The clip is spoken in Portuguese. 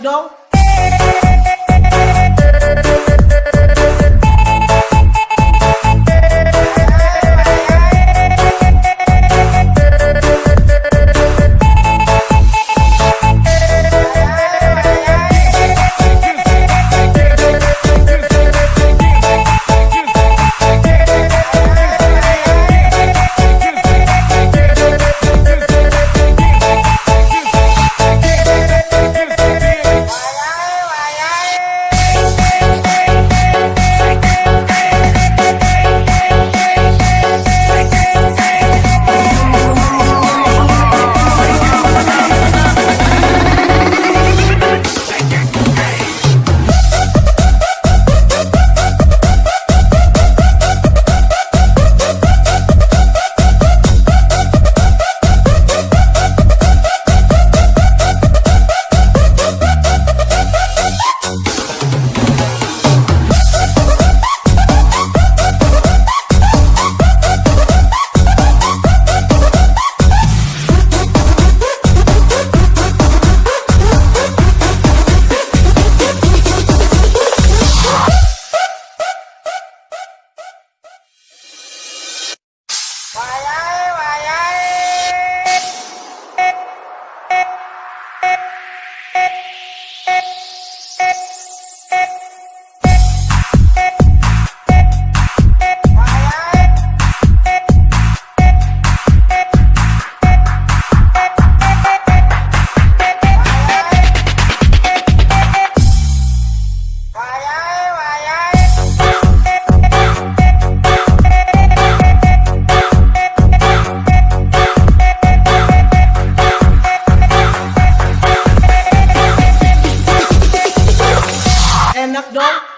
Não, Yak dong.